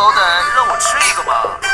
好歹让我吃一个吧。